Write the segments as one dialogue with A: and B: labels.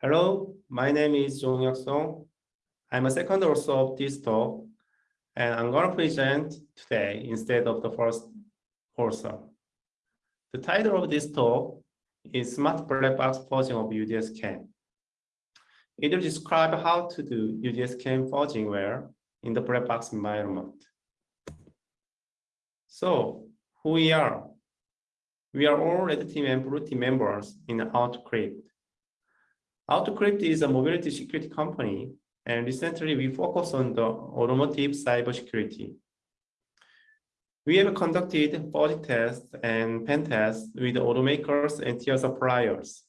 A: Hello, my name is Jong Hyuk Song. I'm a second author of this talk, and I'm going to present today instead of the first author. The title of this talk is Smart Black Box Fuzzing of UDS-CAN. It will describe how to do UDS-CAN fuzzing well in the black box environment. So, who we are? We are all red team and blue team members in Autocrypt. Autocrypt is a uh, mobility security company, and recently we focus on the automotive cybersecurity. We have conducted body tests and pen tests with automakers and tier suppliers.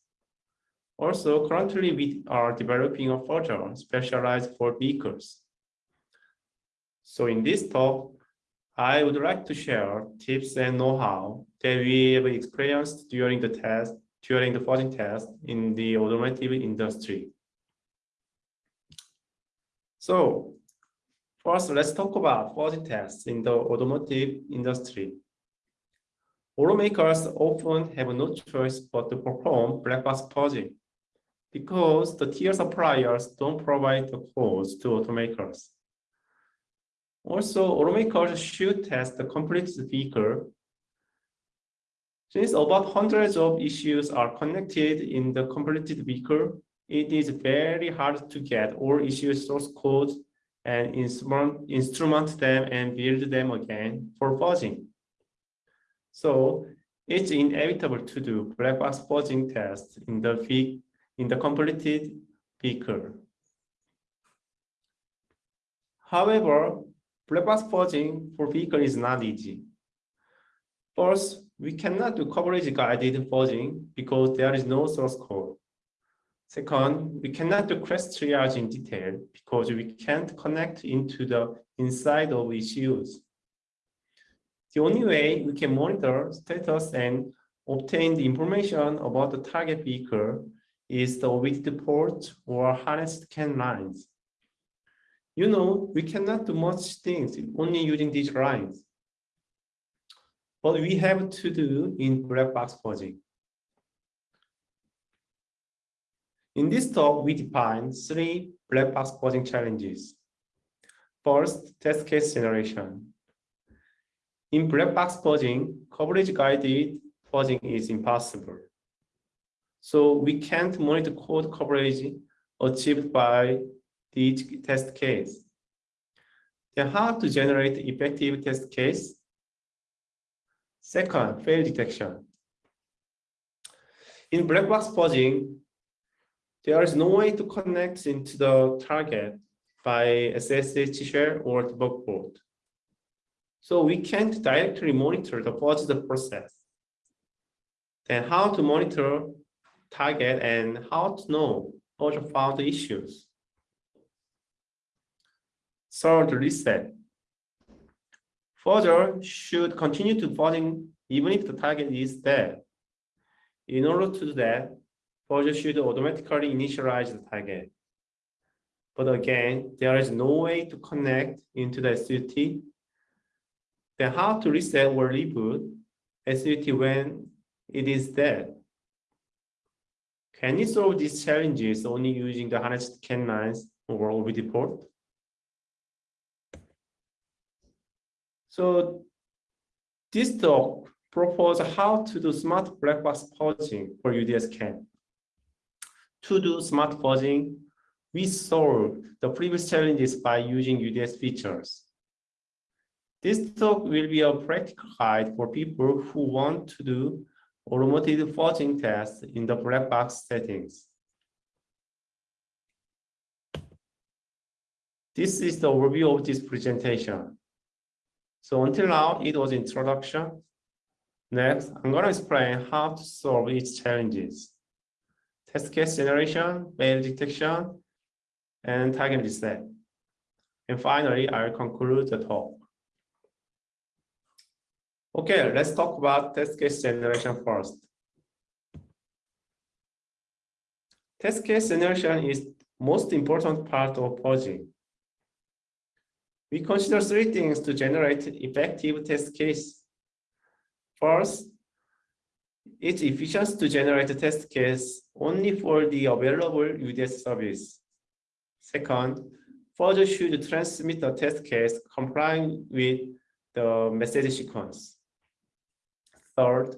A: Also, currently we are developing a fuzzer specialized for vehicles. So in this talk, I would like to share tips and know-how that we have experienced during the test during the fuzzing test in the automotive industry. So first, let's talk about fuzzing tests in the automotive industry. Automakers often have no choice but to perform black box fuzzing because the tier suppliers don't provide the codes to automakers. Also, automakers should test the complete vehicle since about hundreds of ECUs are connected in the completed vehicle, it is very hard to get all ECU source codes and instrument, them and build them again for fuzzing. So it's inevitable to do black box fuzzing tests in the in the completed vehicle. However, black box fuzzing for vehicle is not easy. First, we cannot do coverage guided fuzzing because there is no source code. Second, we cannot do crash triage in detail because we can't connect into the inside of ECUs. The only way we can monitor status and obtain the information about the target vehicle is the port or harnessed CAN lines. You know, we cannot do much things only using these lines what we have to do in black box fuzzing. In this talk, we define three black box fuzzing challenges. First, test case generation. In black box fuzzing, coverage guided fuzzing is impossible. So we can't monitor code coverage achieved by each test case. Then how to generate effective test case Second, fail detection. In black box fuzzing, there is no way to connect into the target by SSH shell or debug port. So we can't directly monitor the forged process. Then how to monitor target and how to know fuzzer found issues. Third, reset. Fuzzer should continue to fuzzing even if the target is dead. In order to do that, fuzzer should automatically initialize the target. But again, there is no way to connect into the SUT. Then how to reset or reboot SUT when it is dead? Can you solve these challenges only using the harnessed CAN or OBD port? So this talk proposes how to do smart black box for UDS-CAN. To do smart fuzzing, we solve the previous challenges by using UDS features. This talk will be a practical guide for people who want to do automated fuzzing tests in the black box settings. This is the overview of this presentation. So until now, it was introduction. Next, I'm going to explain how to solve its challenges. Test case generation, fail detection, and target reset. And finally, I'll conclude the talk. Okay, let's talk about test case generation first. Test case generation is most important part of fuzzing. We consider three things to generate effective test case. First, It's efficient to generate a test case only for the available UDS service. Second, Fuzzer should transmit the test case complying with the message sequence. Third,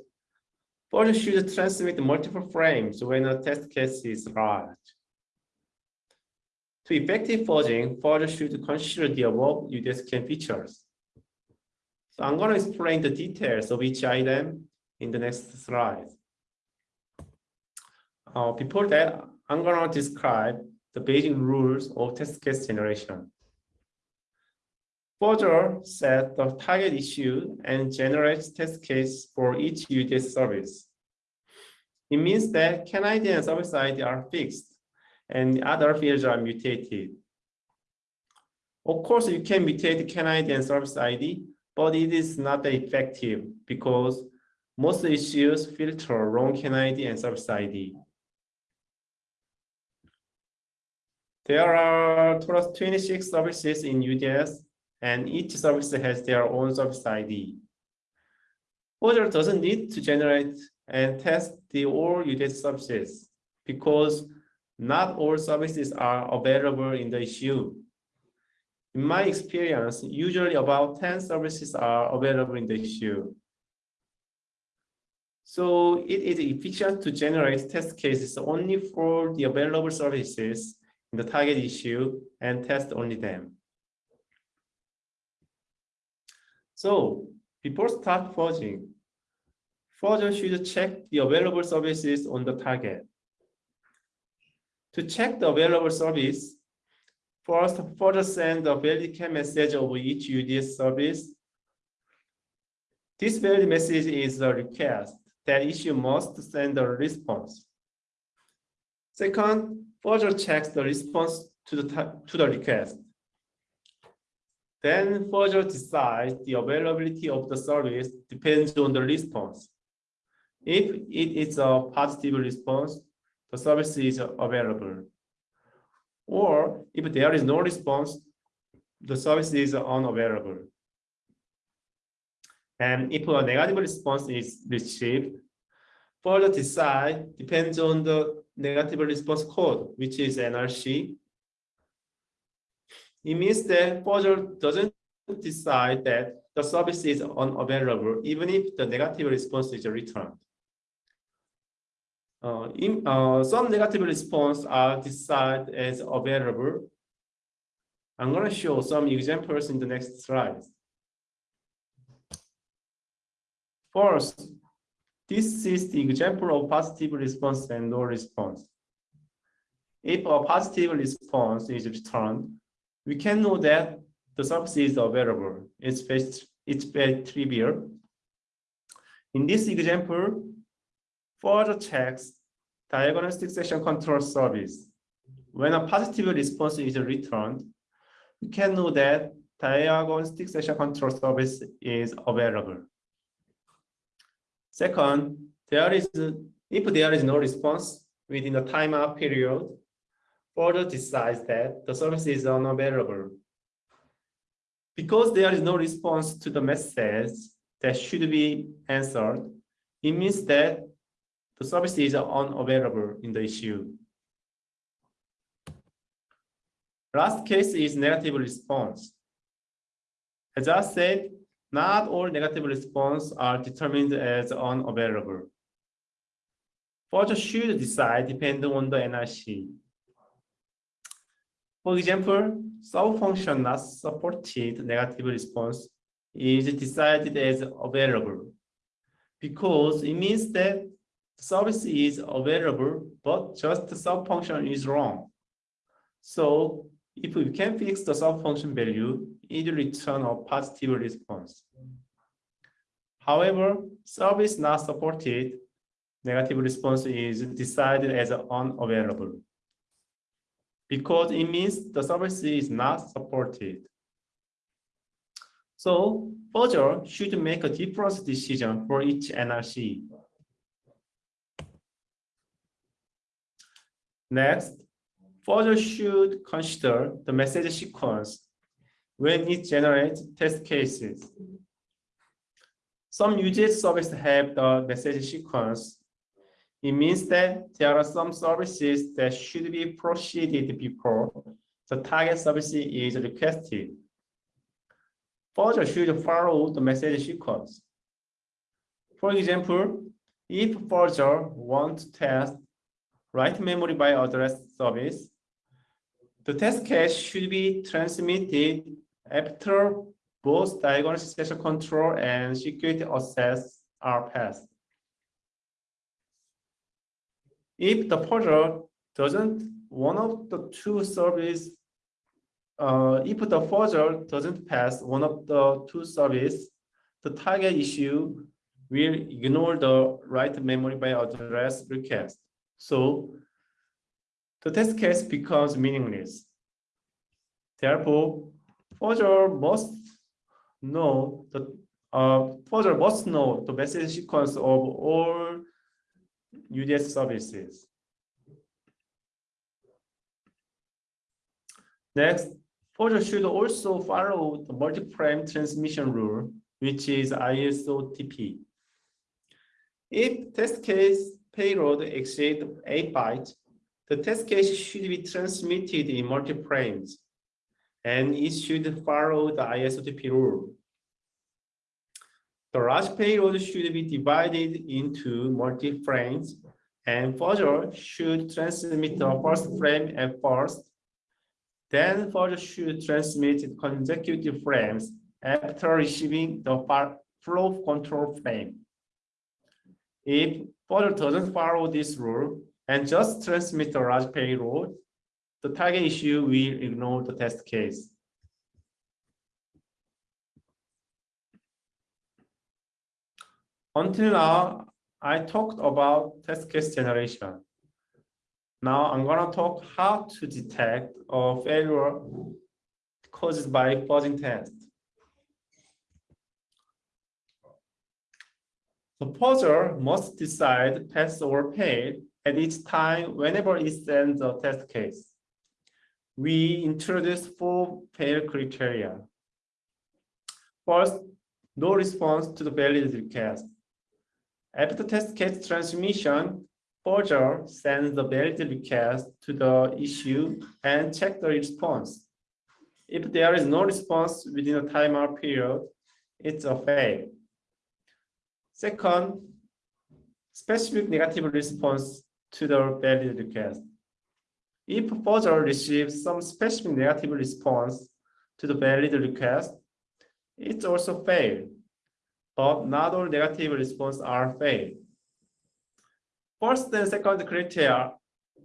A: Fuzzer should transmit multiple frames when a test case is large. To effective fuzzing, Fuzzer should consider the above UDSCAN features. So I'm going to explain the details of each item in the next slide. Uh, before that, I'm going to describe the basic rules of test case generation. Fuzzer set the target ECU and generates test case for each UDS service. It means that CAN ID and service ID are fixed and other fields are mutated. Of course, you can mutate CAN ID and service ID, but it is not effective because most ECUs filter wrong CAN ID and service ID. There are 26 services in UDS, and each service has their own service ID. Fuzzer doesn't need to generate and test the all UDS services because not all services are available in the ECU. In my experience, usually about 10 services are available in the ECU. So it is efficient to generate test cases only for the available services in the target ECU and test only them. So before start fuzzing, fuzzer should check the available services on the target. To check the available service, first fuzzer send a valid message of each UDS service. This valid message is a request that ECU must send a response. Second, Fuzzer checks the response to the, to the request. Then Fuzzer decides the availability of the service depends on the response. If it is a positive response, the service is available. Or if there is no response, the service is unavailable. And if a negative response is received, further decide depends on the negative response code, which is NRC. It means that Fuzzer doesn't decide that the service is unavailable, even if the negative response is returned. Uh, in, uh, some negative response are decided as available. I'm going to show some examples in the next slide. First, this is the example of positive response and no response. If a positive response is returned, we can know that the service is available. It's very, it's very trivial. In this example, Fuzzer checks diagnostic session control service. When a positive response is returned, we can know that diagnostic session control service is available. Second, there is if there is no response within the timeout period, Fuzzer decides that the service is unavailable. Because there is no response to the message that should be answered, it means that the service is unavailable in the ECU. Last case is negative response. As I said, not all negative response are determined as unavailable. Fuzzer should decide depending on the NRC. For example, sub-function not supported negative response is decided as available because it means that service is available, but just the sub-function is wrong. So if we can fix the sub-function value, it will return a positive response. However, service not supported, negative response is decided as unavailable because it means the service is not supported. So Fuzzer should make a different decision for each NRC. Next, Fuzzer should consider the message sequence when it generates test cases. Some UDS services have the message sequence. It means that there are some services that should be proceeded before the target service is requested. Fuzzer should follow the message sequence. For example, if fuzzer want to test write memory by address service, the test case should be transmitted after both diagnostic session control and security access are passed. If the fuzzer doesn't one of the two service uh, if the fuzzer doesn't pass one of the two service, the target ECU will ignore the write memory by address request. So the test case becomes meaningless. Therefore, fuzzer must know the uh, fuzzer must know the message sequence of all UDS services. Next, Fuzzer should also follow the multi-frame transmission rule, which is ISOTP. If test case payload exceeds 8 bytes, the test case should be transmitted in multi-frames, and it should follow the ISOTP rule. The large payload should be divided into multi-frames and fuzzer should transmit the first frame at first then fuzzer should transmit consecutive frames after receiving the flow control frame. If fuzzer doesn't follow this rule and just transmit the large payload, the target ECU will ignore the test case. Until now, I talked about test case generation. Now I'm gonna talk how to detect a failure caused by fuzzing test. The fuzzer must decide pass or fail at each time whenever it sends a test case. We introduce four fail criteria. First, no response to the valid request. After test case transmission, Fuzzer, sends the valid request to the ECU and check the response. If there is no response within a timeout period, it's a fail. Second, specific negative response to the valid request. If fuzzer receives some specific negative response to the valid request, it's also fail, but not all negative responses are failed. First and second criteria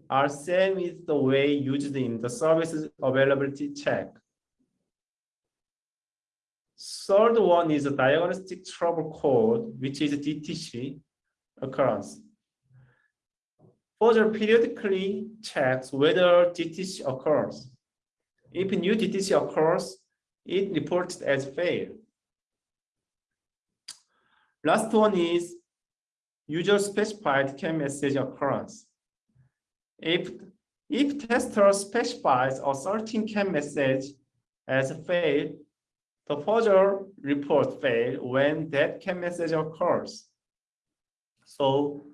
A: are same as the way used in the services availability check. Third one is a diagnostic trouble code, which is DTC occurrence. Fuzzer periodically checks whether DTC occurs. If new DTC occurs, it reports as fail. Last one is user specified CAN message occurrence. If, if tester specifies a certain CAN message as failed, the fuzzer report fail when that CAN message occurs. So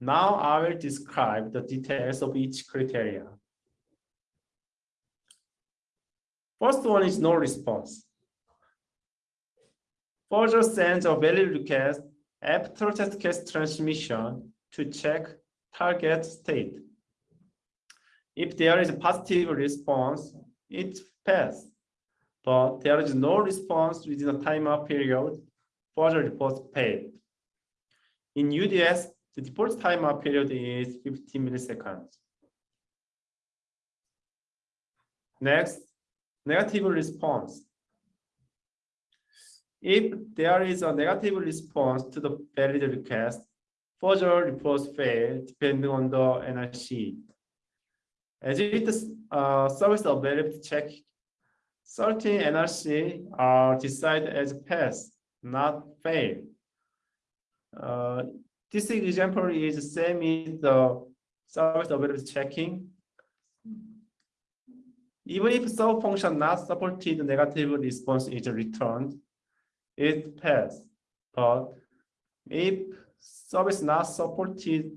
A: now I will describe the details of each criteria. First one is no response. Fuzzer sends a valid request after test case transmission to check target state. If there is a positive response, it passes. But there is no response within a timeout period, fuzzer reports paid. In UDS, the default timeout period is 15 milliseconds. Next, negative response. If there is a negative response to the valid request, fuzzer reports fail depending on the NRC. As it is uh, service availability check, certain NRC are decided as pass, not fail. Uh, this example is the same in the service availability checking. Even if some function not supported, negative response is returned, it pass. But if service not supported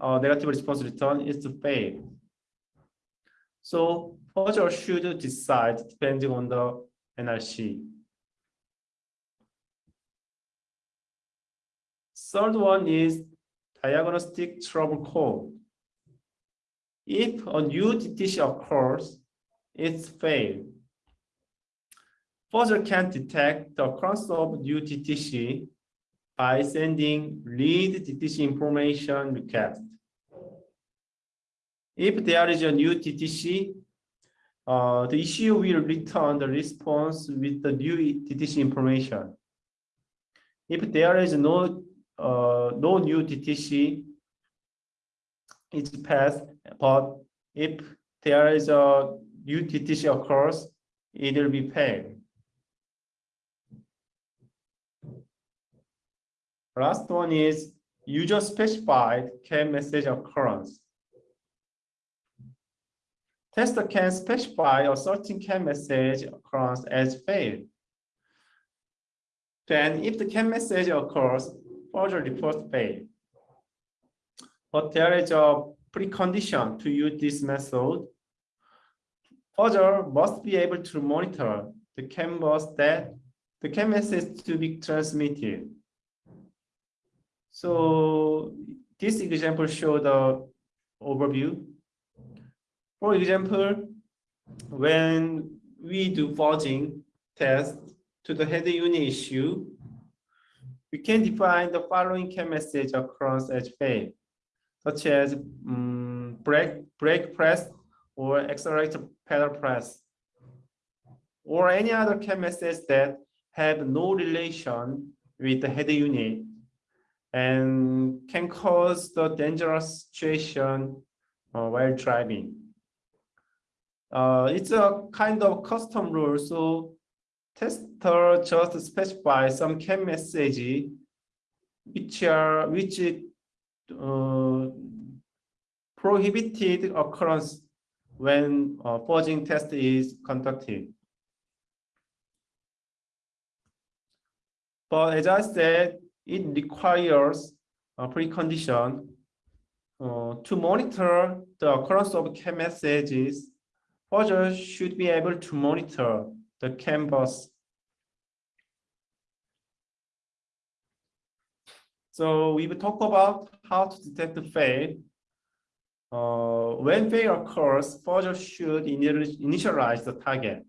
A: uh, negative response return is to fail. So fuzzer should decide depending on the NRC. Third one is diagnostic trouble code. If a new DTC occurs, it's failed. Fuzzer can detect the occurrence of new DTC by sending read DTC information request. If there is a new DTC, uh, the ECU will return the response with the new DTC information. If there is no uh, no new DTC, it's passed, but if there is a new DTC occurs, it will be paid. Last one is user specified CAN message occurrence. Tester can specify a certain CAN message occurrence as failed. Then if the CAN message occurs, fuzzer report failed. But there is a precondition to use this method. Fuzzer must be able to monitor the CAN bus that the CAN message to be transmitted. So this example show the overview. For example, when we do fuzzing test to the header unit ECU, we can define the following CAN message across edge fail, such as um, brake, brake press or accelerator pedal press, or any other CAN message that have no relation with the header unit and can cause the dangerous situation uh, while driving. Uh, it's a kind of custom rule, so tester just specify some CAN message which are which uh, prohibited occurrence when uh, fuzzing test is conducted. But as I said, it requires a precondition uh, to monitor the occurrence of CAN messages. Fuzzer should be able to monitor the CAN bus. So we will talk about how to detect the fail. Uh, when fail occurs, Fuzzer should initialize the target.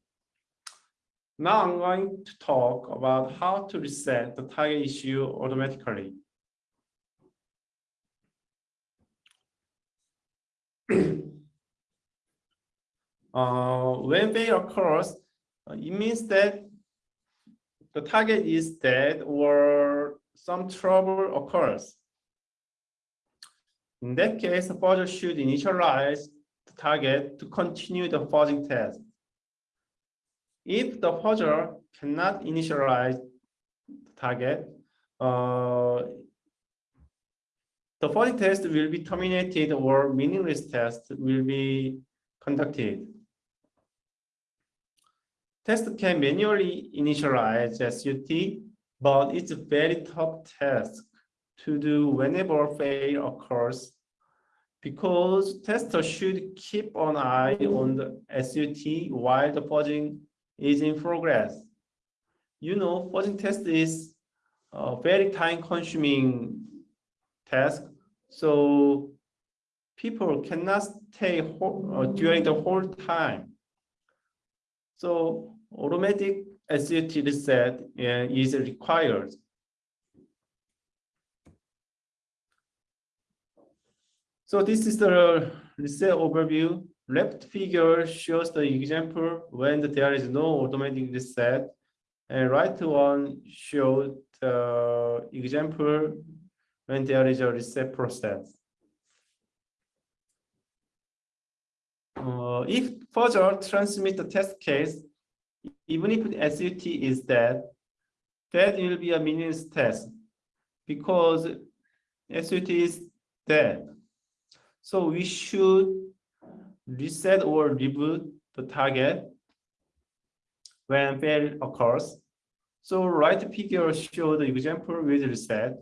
A: Now I'm going to talk about how to reset the target ECU automatically. uh, when they occurs, uh, it means that the target is dead or some trouble occurs. In that case, the fuzzer should initialize the target to continue the fuzzing test. If the fuzzer cannot initialize the target, uh, the fuzzing test will be terminated or meaningless test will be conducted. Test can manually initialize SUT, but it's a very tough task to do whenever fail occurs because tester should keep an eye on the SUT while the fuzzing is in progress. You know, fuzzing test is a very time consuming task. So people cannot stay whole, uh, during the whole time. So automatic SUT reset uh, is required. So this is the reset overview. Left figure shows the example when there is no automatic reset, and right one shows the example when there is a reset process. Uh, if fuzzer transmit the test case, even if the SUT is dead, that will be a meaningless test because SUT is dead. So we should reset or reboot the target when fail occurs. So right figure show the example with reset.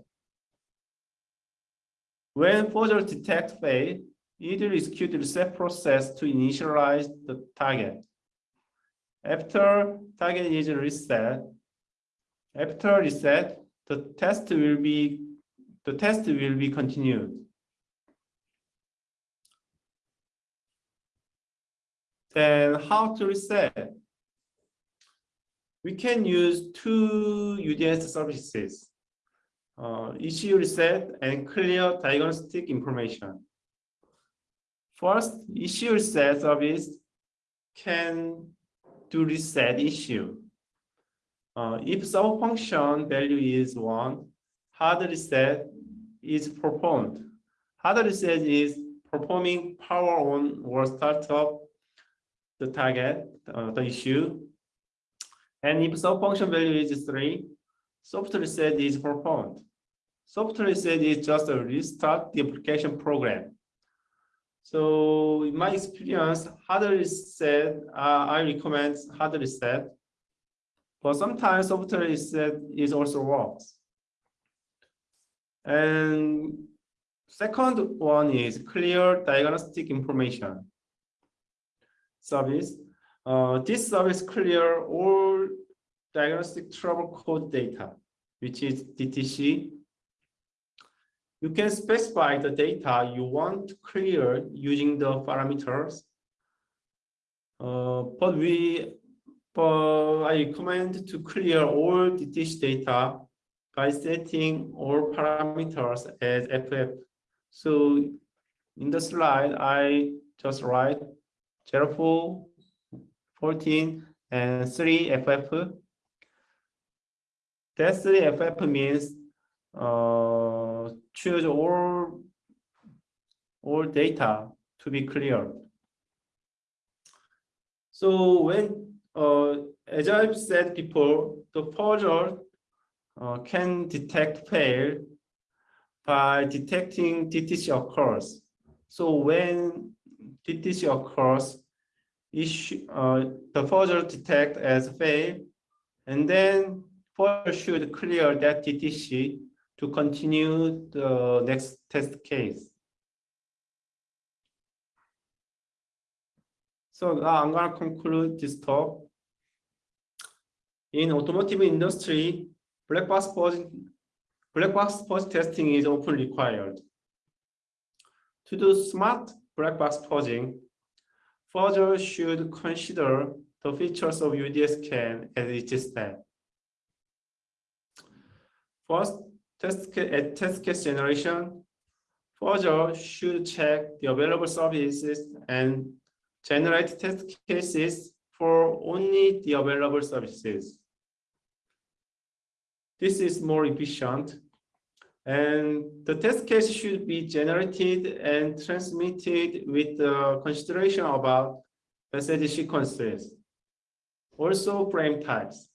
A: When Fuzzer detect fail, it will execute the reset process to initialize the target. After target is reset, after reset, the test will be the test will be continued. Then how to reset? We can use two UDS services, uh, ECU reset and clear diagnostic information. First, ECU reset service can do reset ECU. Uh, if sub function value is one, hard reset is performed. Hard reset is performing power on or startup the target, uh, the ECU. And if sub function value is three, soft reset is performed. Soft reset is just a restart the application program. So in my experience, hard reset, uh, I recommend hard reset. But sometimes soft reset is also works. And second one is clear diagnostic information service. Uh, this service clear all diagnostic trouble code data, which is DTC. You can specify the data you want to clear using the parameters. Uh, but we, but I recommend to clear all DTC data by setting all parameters as FF. So in the slide, I just write 04, 14, and 3 FF. That 3 FF means uh, choose all, all data to be clear. So when, uh, as I've said before, the fuzzer uh, can detect fail by detecting DTC occurs. So when DTC occurs, ECU, uh, the fuzzer detect as fail, and then fuzzer should clear that DTC to continue the next test case. So now I'm going to conclude this talk. In automotive industry, black box fuzz, black box fuzz testing is often required. To do smart black box fuzzing, fuzzer should consider the features of UDS CAN at each step. First, test test case generation, fuzzer should check the available services and generate test cases for only the available services. This is more efficient and the test case should be generated and transmitted with the consideration about message sequences. Also frame types.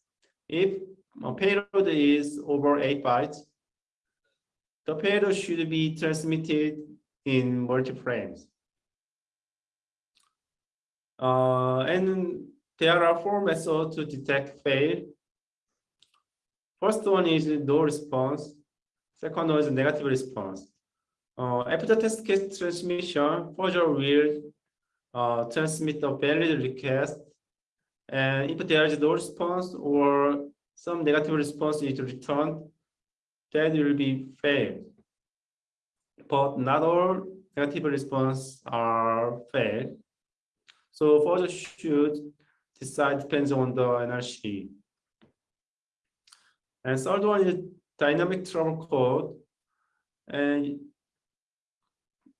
A: If a payload is over 8 bytes, the payload should be transmitted in multi-frames. Uh, and there are four methods to detect fail. First one is no response. Second one is negative response. Uh, after test case transmission, fuzzer will uh, transmit a valid request. And if there is no response or some negative response is returned, that will be failed. But not all negative response are failed. So fuzzer should decide depends on the NRC. And third one is dynamic trouble code, and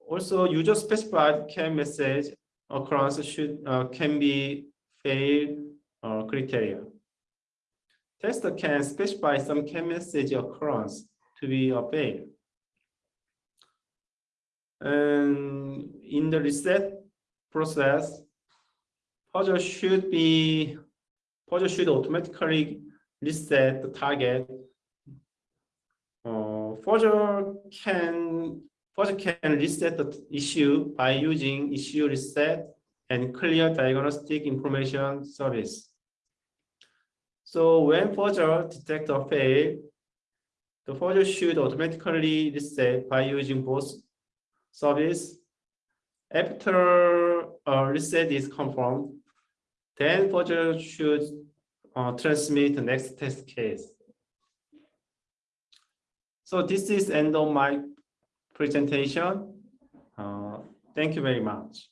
A: also user specified CAN message occurrence should uh, can be fail uh, criteria. Tester can specify some CAN message occurrence to be obeyed. And in the reset process, fuzzer should be fuzzer should automatically reset the target uh, can fuzzer can reset the ECU by using ECU reset and clear diagnostic information service. So when Fuzzer detect a fail, the Fuzzer should automatically reset by using both service. After reset is confirmed, then Fuzzer should uh, transmit the next test case. So this is end of my presentation. Uh, thank you very much.